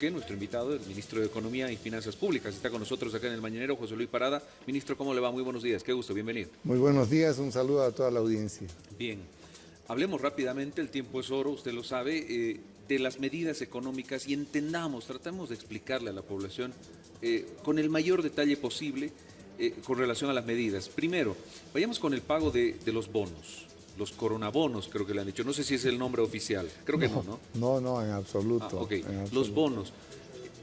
que nuestro invitado, el ministro de Economía y Finanzas Públicas, está con nosotros acá en el Mañanero, José Luis Parada. Ministro, ¿cómo le va? Muy buenos días, qué gusto, bienvenido. Muy buenos días, un saludo a toda la audiencia. Bien, hablemos rápidamente, el tiempo es oro, usted lo sabe, eh, de las medidas económicas y entendamos, tratamos de explicarle a la población eh, con el mayor detalle posible eh, con relación a las medidas. Primero, vayamos con el pago de, de los bonos los coronabonos, creo que le han dicho. No sé si es el nombre oficial. Creo que no, ¿no? No, no, en absoluto. Ah, ok, los bonos.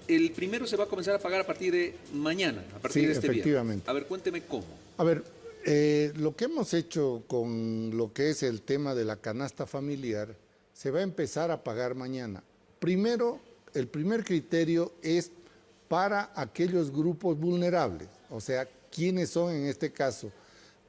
El primero se va a comenzar a pagar a partir de mañana, a partir de este efectivamente. A ver, cuénteme cómo. A ver, eh, lo que hemos hecho con lo que es el tema de la canasta familiar, se va a empezar a pagar mañana. Primero, el primer criterio es para aquellos grupos vulnerables, o sea, ¿quiénes son en este caso?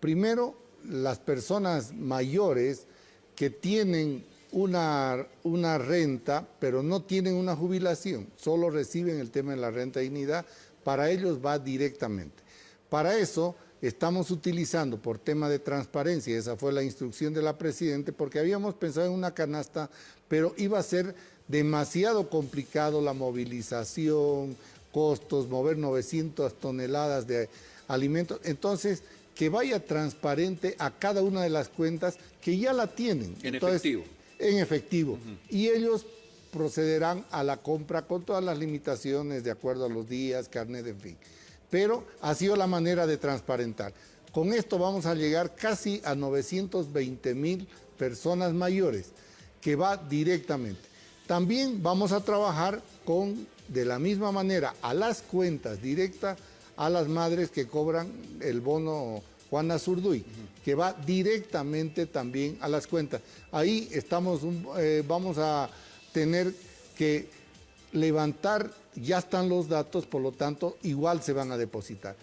Primero, las personas mayores que tienen una, una, renta, pero no tienen una jubilación, solo reciben el tema de la renta dignidad, para ellos va directamente. Para eso estamos utilizando por tema de transparencia, esa fue la instrucción de la Presidenta, porque habíamos pensado en una canasta, pero iba a ser demasiado complicado la movilización, costos, mover 900 toneladas de alimentos. Entonces, que vaya transparente a cada una de las cuentas que ya la tienen. En efectivo. En efectivo. Y ellos procederán a la compra con todas las limitaciones de acuerdo a los días, carnet, en fin. Pero ha sido la manera de transparentar. Con esto vamos a llegar casi a 920 mil personas mayores, que va directamente. También vamos a trabajar con, de la misma manera, a las cuentas directas a las madres que cobran el bono Juana Zurduy, que va directamente también a las cuentas. Ahí estamos, eh, vamos a tener que levantar, ya están los datos, por lo tanto, igual se van a depositar.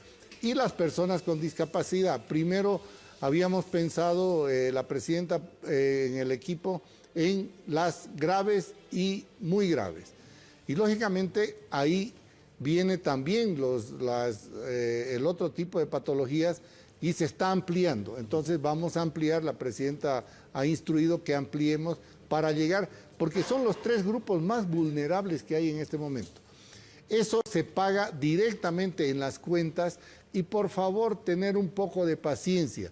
Y las personas con discapacidad, primero habíamos pensado, eh, la presidenta eh, en el equipo, en las graves y muy graves. Y lógicamente ahí viene también los, eh, el otro tipo de patologías y se está ampliando. Entonces vamos a ampliar, la presidenta ha instruido que ampliemos para llegar, porque son los tres grupos más vulnerables que hay en este momento. Eso se paga directamente en las cuentas y por favor tener un poco de paciencia.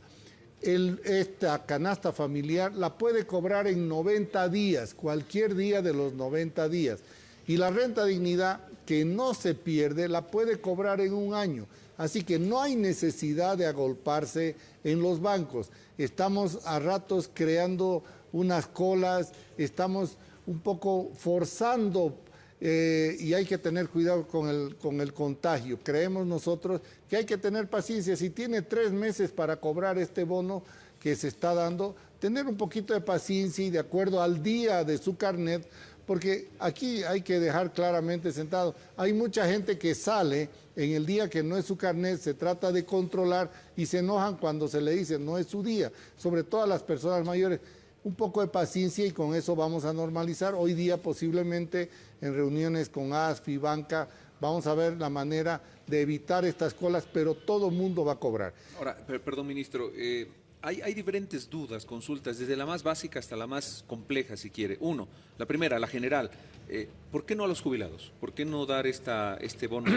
esta canasta familiar la puede cobrar en 90 días, cualquier día de los 90 días. Y la renta dignidad que no se pierde la puede cobrar en un año. Así que no hay necesidad de agolparse en los bancos. Estamos a ratos creando unas colas, estamos un poco forzando eh, y hay que tener cuidado con el, con el contagio. Creemos nosotros que hay que tener paciencia. Si tiene tres meses para cobrar este bono que se está dando, tener un poquito de paciencia y de acuerdo al día de su carnet, porque aquí hay que dejar claramente sentado, hay mucha gente que sale en el día que no es su carnet, se trata de controlar y se enojan cuando se le dice no es su día, sobre todo a las personas mayores. Un poco de paciencia y con eso vamos a normalizar. Hoy día posiblemente en reuniones con ASFI, banca, vamos a ver la manera de evitar estas colas, pero todo mundo va a cobrar. Ahora, perdón ministro, eh, hay, diferentes dudas, consultas, desde la más básica hasta la más compleja, si quiere. Uno, la primera, la general. Eh, ¿Por qué no a los jubilados? ¿Por qué no dar esta, este bono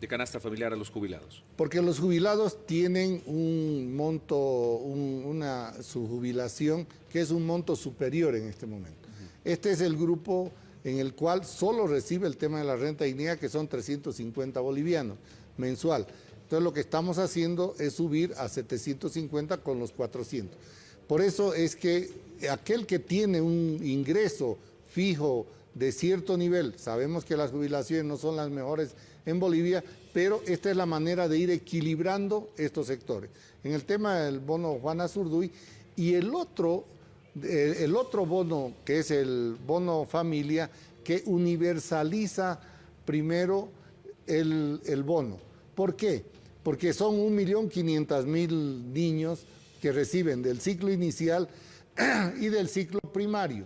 de canasta familiar a los jubilados? Porque los jubilados tienen un monto, una, su jubilación, que es un monto superior en este momento. Este es el grupo en el cual solo recibe el tema de la renta dignidad, que son 350 bolivianos mensual. Entonces lo que estamos haciendo es subir a 750 con los 400. Por eso es que aquel que tiene un ingreso fijo de cierto nivel, sabemos que las jubilaciones no son las mejores en Bolivia, pero esta es la manera de ir equilibrando estos sectores. En el tema del bono Juana Zurduy y el otro, el otro bono, que es el bono familia, que universaliza primero el, el bono. ¿Por qué? Porque son 1.500.000 niños que reciben del ciclo inicial y del ciclo primario.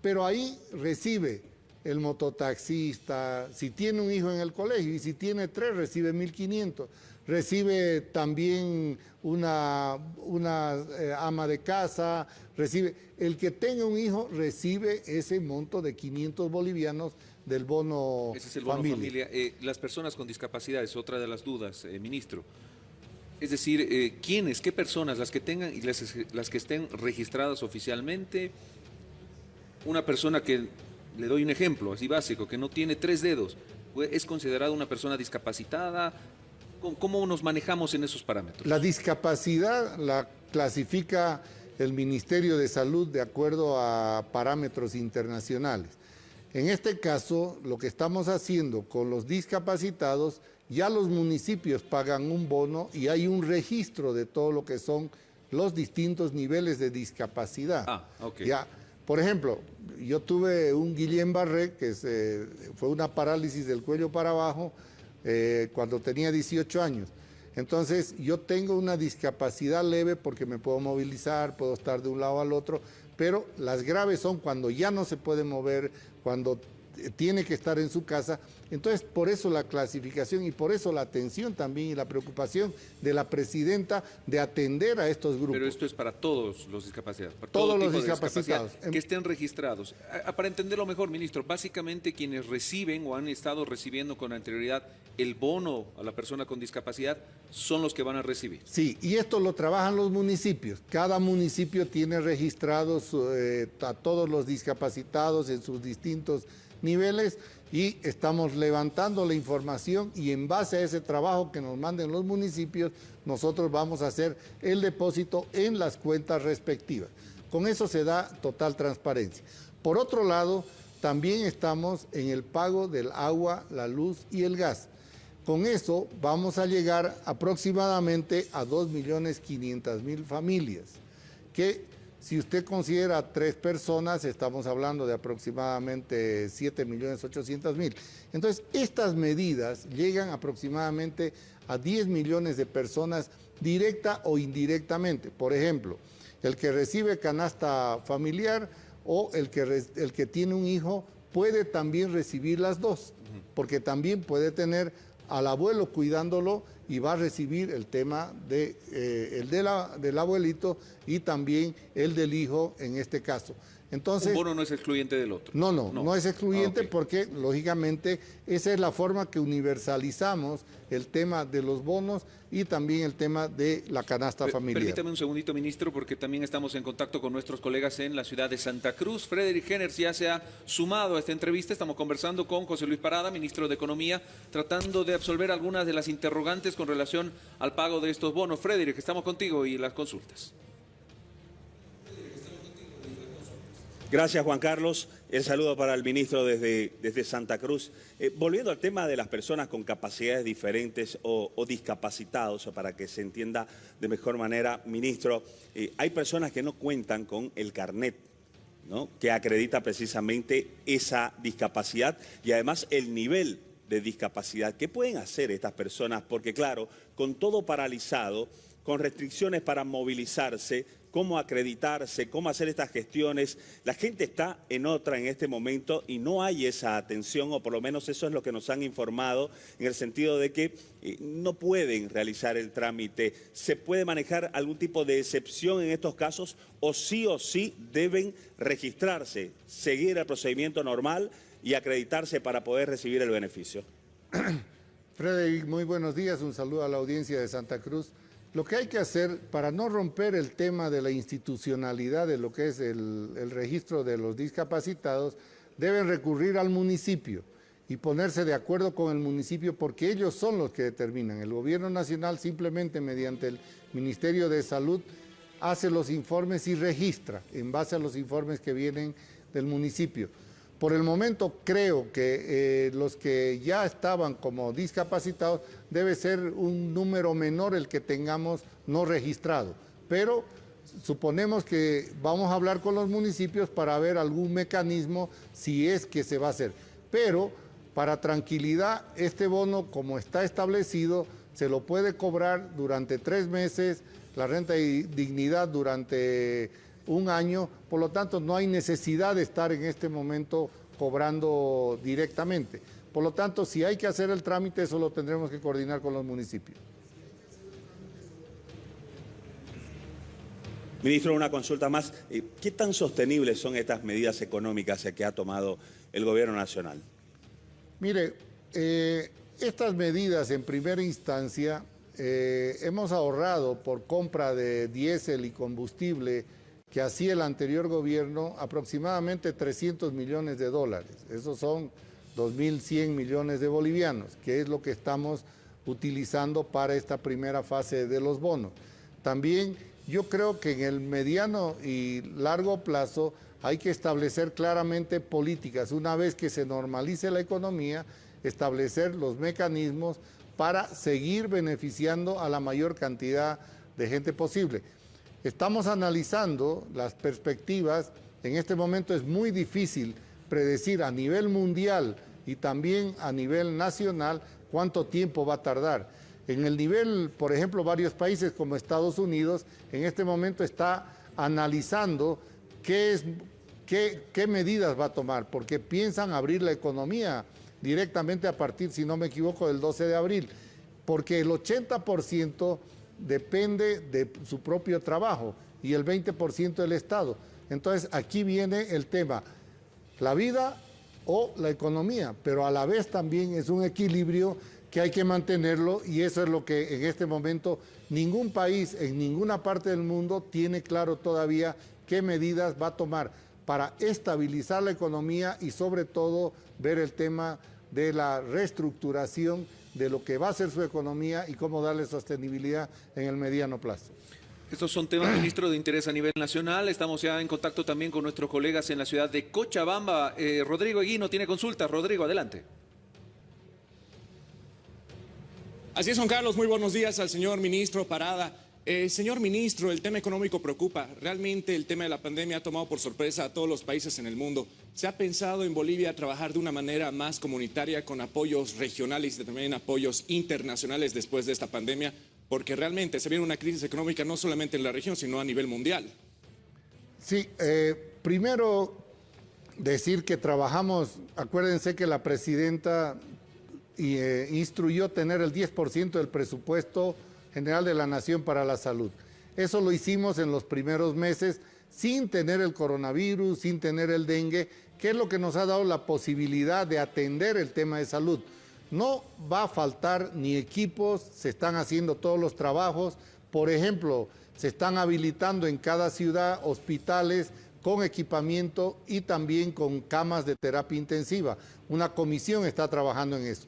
Pero ahí recibe el mototaxista, si tiene un hijo en el colegio y si tiene tres recibe 1.500. recibe también una, una eh, ama de casa, recibe, el que tenga un hijo recibe ese monto de 500 bolivianos del bono Ese es el bono familia. Eh, las personas con discapacidad es otra de las dudas, eh, ministro. Es decir, ¿quiénes, qué personas, las que tengan y las, las que estén registradas oficialmente? Una persona que, le doy un ejemplo así básico, que no tiene tres dedos, ¿es considerada una persona discapacitada? ¿Cómo nos manejamos en esos parámetros? La discapacidad la clasifica el Ministerio de Salud de acuerdo a parámetros internacionales. En este caso, lo que estamos haciendo con los discapacitados, ya los municipios pagan un bono y hay un registro de todo lo que son los distintos niveles de discapacidad. Ah, ok. Ya, por ejemplo, yo tuve un Guillén Barré, que fue una parálisis del cuello para abajo, eh, cuando tenía 18 años. Entonces yo tengo una discapacidad leve porque me puedo movilizar, puedo estar de un lado al otro, pero las graves son cuando ya no se puede mover, cuando tiene que estar en su casa. Entonces, por eso la clasificación y por eso la atención también y la preocupación de la presidenta de atender a estos grupos. Pero esto es para todos los discapacitados. Para todos los discapacitados. Que estén registrados. Para entenderlo mejor, ministro, básicamente quienes reciben o han estado recibiendo con anterioridad el bono a la persona con discapacidad son los que van a recibir. Sí, y esto lo trabajan los municipios. Cada municipio tiene registrados eh, a todos los discapacitados en sus distintos niveles y estamos levantando la información y en base a ese trabajo que nos manden los municipios, nosotros vamos a hacer el depósito en las cuentas respectivas. Con eso se da total transparencia. Por otro lado, también estamos en el pago del agua, la luz y el gas. Con eso vamos a llegar aproximadamente a 2.500.000 familias que si usted considera tres personas, estamos hablando de aproximadamente 7.800.000. Entonces, estas medidas llegan aproximadamente a 10 millones de personas directa o indirectamente. Por ejemplo, el que recibe canasta familiar o el que, el que tiene un hijo puede también recibir las dos, porque también puede tener al abuelo cuidándolo y va a recibir el tema de, eh, el del abuelito y también el del hijo en este caso. Entonces, un bono no es excluyente del otro. No, no, no, es excluyente ah, porque lógicamente esa es la forma que universalizamos el tema de los bonos y también el tema de la canasta familiar. Permítame un segundito, ministro, porque también estamos en contacto con nuestros colegas en la ciudad de Santa Cruz. Frederick Henners ya se ha sumado a esta entrevista. Estamos conversando con José Luis Parada, ministro de Economía, tratando de absolver algunas de las interrogantes con relación al pago de estos bonos. Frederick, estamos contigo y las consultas. Gracias, Juan Carlos. El saludo para el ministro desde, desde Santa Cruz. Eh, volviendo al tema de las personas con capacidades diferentes o, discapacitados, para que se entienda de mejor manera, ministro, eh, hay personas que no cuentan con el carnet. ¿no? que acredita precisamente esa discapacidad y además el nivel de discapacidad. ¿Qué pueden hacer estas personas? Porque claro, con todo paralizado, con restricciones para movilizarse, cómo acreditarse, cómo hacer estas gestiones. La gente está en otra en este momento y no hay esa atención, o por lo menos eso es lo que nos han informado, en el sentido de que eh, no pueden realizar el trámite. ¿Se puede manejar algún tipo de excepción en estos casos o sí o sí deben registrarse, seguir el procedimiento normal y acreditarse para poder recibir el beneficio? Frederick, muy buenos días. Un saludo a la audiencia de Santa Cruz. Lo que hay que hacer para no romper el tema de la institucionalidad de lo que es el, registro de los discapacitados, deben recurrir al municipio y ponerse de acuerdo con el municipio porque ellos son los que determinan. El gobierno nacional simplemente mediante el Ministerio de Salud hace los informes y registra en base a los informes que vienen del municipio. Por el momento creo que eh, los que ya estaban como discapacitados debe ser un número menor el que tengamos no registrado. Pero suponemos que vamos a hablar con los municipios para ver algún mecanismo si es que se va a hacer. Pero para tranquilidad, este bono como está establecido se lo puede cobrar durante tres meses, la renta de dignidad durante un año, por lo tanto no hay necesidad de estar en este momento cobrando directamente. Por lo tanto, si hay que hacer el trámite, eso lo tendremos que coordinar con los municipios. Ministro, una consulta más. Eh, ¿Qué tan sostenibles son estas medidas económicas que ha tomado el gobierno nacional? Mire, eh, estas medidas en primera instancia eh, hemos ahorrado por compra de diésel y combustible que hacía el anterior gobierno aproximadamente 300 millones de dólares. Esos son 2.100 millones de bolivianos, que es lo que estamos utilizando para esta primera fase de los bonos. También yo creo que en el mediano y largo plazo hay que establecer claramente políticas. Una vez que se normalice la economía, establecer los mecanismos para seguir beneficiando a la mayor cantidad de gente posible. Estamos analizando las perspectivas. En este momento es muy difícil predecir a nivel mundial y también a nivel nacional cuánto tiempo va a tardar. En el nivel, por ejemplo, varios países como Estados Unidos en este momento está analizando qué, es, qué, qué medidas va a tomar, porque piensan abrir la economía directamente a partir, si no me equivoco, del 12 de abril, porque el 80% depende de su propio trabajo y el 20% del Estado. Entonces aquí viene el tema, la vida o la economía, pero a la vez también es un equilibrio que hay que mantenerlo y eso es lo que en este momento ningún país en ninguna parte del mundo tiene claro todavía qué medidas va a tomar para estabilizar la economía y sobre todo ver el tema de la reestructuración de lo que va a ser su economía y cómo darle sostenibilidad en el mediano plazo. Estos son temas, ministro, de interés a nivel nacional. Estamos ya en contacto también con nuestros colegas en la ciudad de Cochabamba. Eh, Rodrigo Eguino tiene consulta. Rodrigo, adelante. Así es, Juan Carlos. Muy buenos días al señor ministro Parada. Eh, señor ministro, el tema económico preocupa. Realmente el tema de la pandemia ha tomado por sorpresa a todos los países en el mundo. ¿Se ha pensado en Bolivia trabajar de una manera más comunitaria con apoyos regionales y también apoyos internacionales después de esta pandemia? Porque realmente se viene una crisis económica no solamente en la región, sino a nivel mundial. Sí, eh, primero decir que trabajamos, acuérdense que la presidenta eh, instruyó tener el 10% del presupuesto General de la Nación para la Salud. Eso lo hicimos en los primeros meses sin tener el coronavirus, sin tener el dengue, que es lo que nos ha dado la posibilidad de atender el tema de salud. No va a faltar ni equipos, se están haciendo todos los trabajos. Por ejemplo, se están habilitando en cada ciudad hospitales con equipamiento y también con camas de terapia intensiva. Una comisión está trabajando en eso.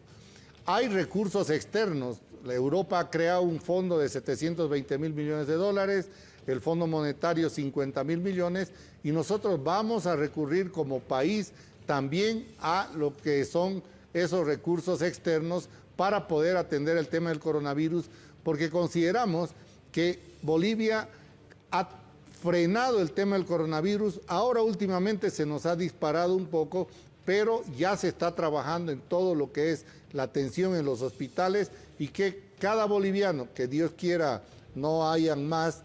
Hay recursos externos, Europa ha creado un fondo de 720 mil millones de dólares, el Fondo Monetario 50 mil millones y nosotros vamos a recurrir como país también a lo que son esos recursos externos para poder atender el tema del coronavirus, porque consideramos que Bolivia ha frenado el tema del coronavirus, ahora últimamente se nos ha disparado un poco, pero ya se está trabajando en todo lo que es la atención en los hospitales y que cada boliviano, que Dios quiera no hayan más,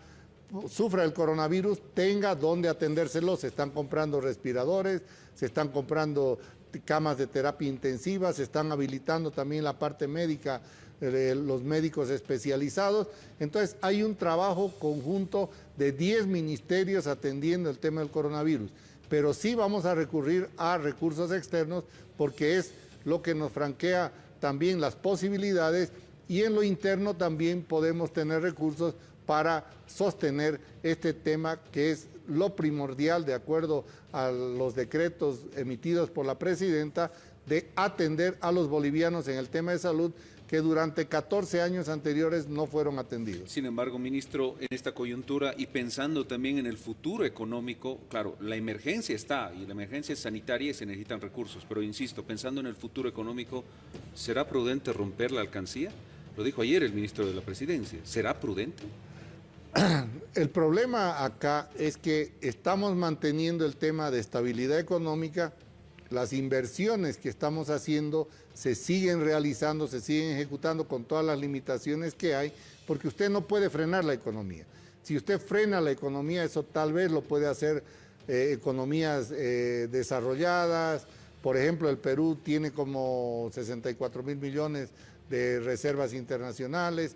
sufra el coronavirus, tenga donde atendérselo. Se están comprando respiradores, se están comprando camas de terapia intensiva, se están habilitando también la parte médica de los médicos especializados. Entonces hay un trabajo conjunto de 10 ministerios atendiendo el tema del coronavirus. Pero sí vamos a recurrir a recursos externos porque es lo que nos franquea también las posibilidades y en lo interno también podemos tener recursos para sostener este tema que es lo primordial de acuerdo a los decretos emitidos por la presidenta de atender a los bolivianos en el tema de salud que durante 14 años anteriores no fueron atendidos. Sin embargo, ministro, en esta coyuntura y pensando también en el futuro económico, claro, la emergencia está y la emergencia es sanitaria y se necesitan recursos, pero insisto, pensando en el futuro económico, ¿será prudente romper la alcancía? Lo dijo ayer el ministro de la Presidencia. ¿Será prudente? El problema acá es que estamos manteniendo el tema de estabilidad económica, las inversiones que estamos haciendo se siguen realizando, se siguen ejecutando con todas las limitaciones que hay, porque usted no puede frenar la economía. Si usted frena la economía, eso tal vez lo puede hacer eh, economías eh, desarrolladas. Por ejemplo, el Perú tiene como 64 mil millones reservas internacionales,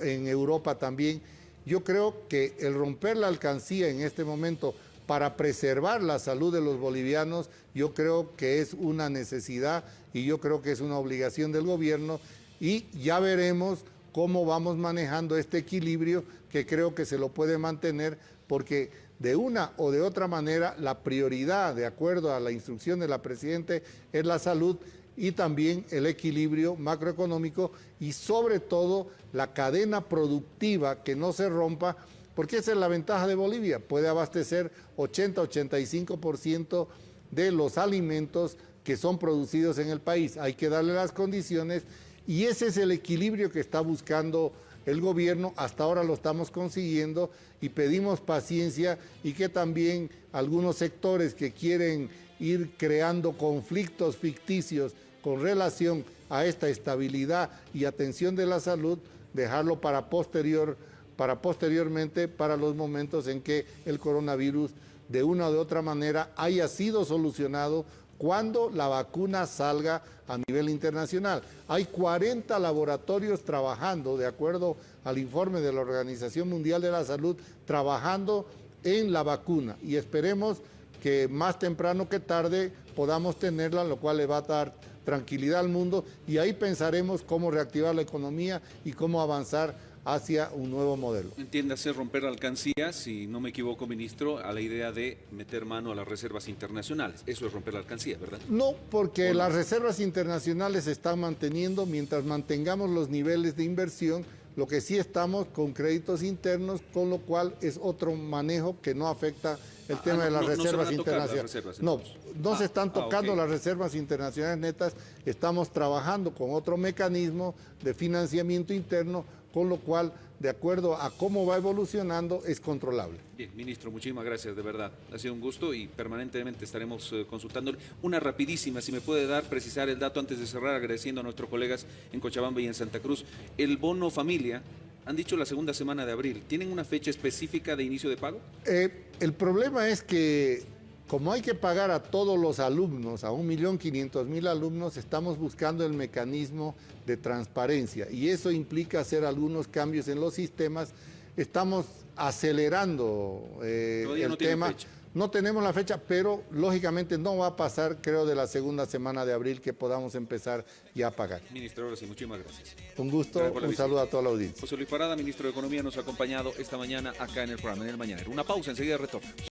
en Europa también. Yo creo que el romper la alcancía en este momento para preservar la salud de los bolivianos, yo creo que es una necesidad y yo creo que es una obligación del gobierno y ya veremos cómo vamos manejando este equilibrio que creo que se lo puede mantener porque de una o de otra manera la prioridad, de acuerdo a la instrucción de la Presidente, es la salud y también el equilibrio macroeconómico y sobre todo la cadena productiva que no se rompa porque esa es la ventaja de Bolivia, puede abastecer 80-85% de los alimentos que son producidos en el país. Hay que darle las condiciones y ese es el equilibrio que está buscando el gobierno, hasta ahora lo estamos consiguiendo y pedimos paciencia y que también algunos sectores que quieren ir creando conflictos ficticios con relación a esta estabilidad y atención de la salud, dejarlo para posterior para posteriormente, para los momentos en que el coronavirus de una o de otra manera haya sido solucionado cuando la vacuna salga a nivel internacional. Hay 40 laboratorios trabajando, de acuerdo al informe de la Organización Mundial de la Salud, trabajando en la vacuna y esperemos que más temprano que tarde podamos tenerla, lo cual le va a dar tranquilidad al mundo y ahí pensaremos cómo reactivar la economía y cómo avanzar hacia un nuevo modelo. Entiéndase romper la alcancía, si no me equivoco, ministro, a la idea de meter mano a las reservas internacionales. Eso es romper la alcancía, ¿verdad? No, porque las reservas internacionales se están manteniendo mientras mantengamos los niveles de inversión. Lo que sí estamos con créditos internos, con lo cual es otro manejo que no afecta el ah, tema de las, reservas internacionales. no, no se ah, están ah, tocando las reservas internacionales netas, estamos trabajando con otro mecanismo de financiamiento interno con lo cual, de acuerdo a cómo va evolucionando, es controlable. Bien, ministro, muchísimas gracias, de verdad. Ha sido un gusto y permanentemente estaremos eh, consultando. Una rapidísima, si me puede dar, precisar el dato antes de cerrar, agradeciendo a nuestros colegas en Cochabamba y en Santa Cruz. El bono familia, han dicho la segunda semana de abril. ¿Tienen una fecha específica de inicio de pago? Eh, el problema es que como hay que pagar a todos los alumnos, a 1.500.000 alumnos, estamos buscando el mecanismo de transparencia y eso implica hacer algunos cambios en los sistemas. Estamos acelerando eh, el tema. No tenemos la fecha, pero lógicamente no va a pasar, creo, de la segunda semana de abril que podamos empezar ya a pagar. Ministro, ahora sí, muchísimas gracias. Un gusto, un saludo a toda la audiencia. José Luis Parada, ministro de Economía, nos ha acompañado esta mañana acá en el programa, en el Mañanero. Una pausa, enseguida retorno.